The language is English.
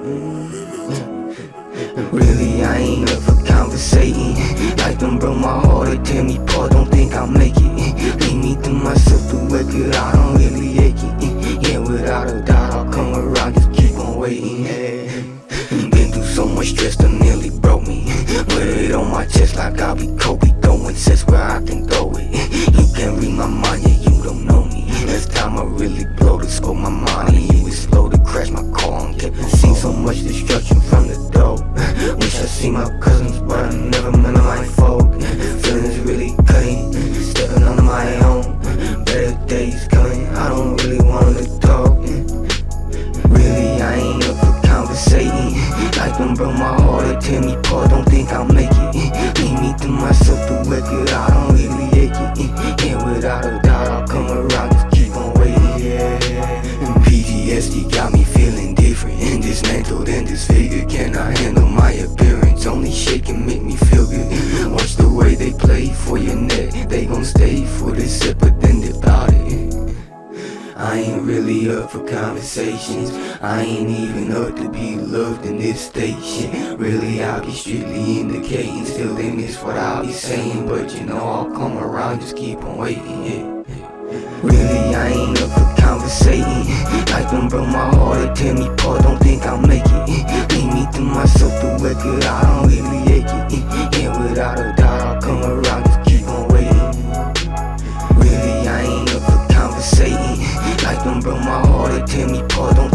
Mm. Really, I ain't up for conversating. Life done broke my heart it tear me apart. Don't think I'll make it. Leave me to myself to the it. I don't really ache it. Yeah, without a doubt I'll come around. Just keep on waiting. Been through so much stress that nearly broke me. Put it on my chest like I'll be Kobe going sets where I can throw it. You can't read my mind, yeah, you don't know me. Last time I really blow to scope my money. yeah much destruction from the door Wish I see my cousins, but I never met my folk. Feelings really cutting, stepping on my own. Better days coming, I don't really wanna talk. Really, I ain't up for conversating. Like them broke my heart, they tear me apart, don't think I'll make it. Leave me to myself, the record, I they play for your neck. They gon' stay for this sip but then devour it. I ain't really up for conversations. I ain't even up to be loved in this station. Really I'll be strictly indicating. Still they miss what I'll be saying. But you know I'll come around, just keep on waiting, yeah. Really, I ain't up for conversating. Like them broke my heart, they tear me apart, don't think I'll make it. Leave me to myself, the record, I don't really ache it. Yeah, without a broke my heart, they tear me apart, don't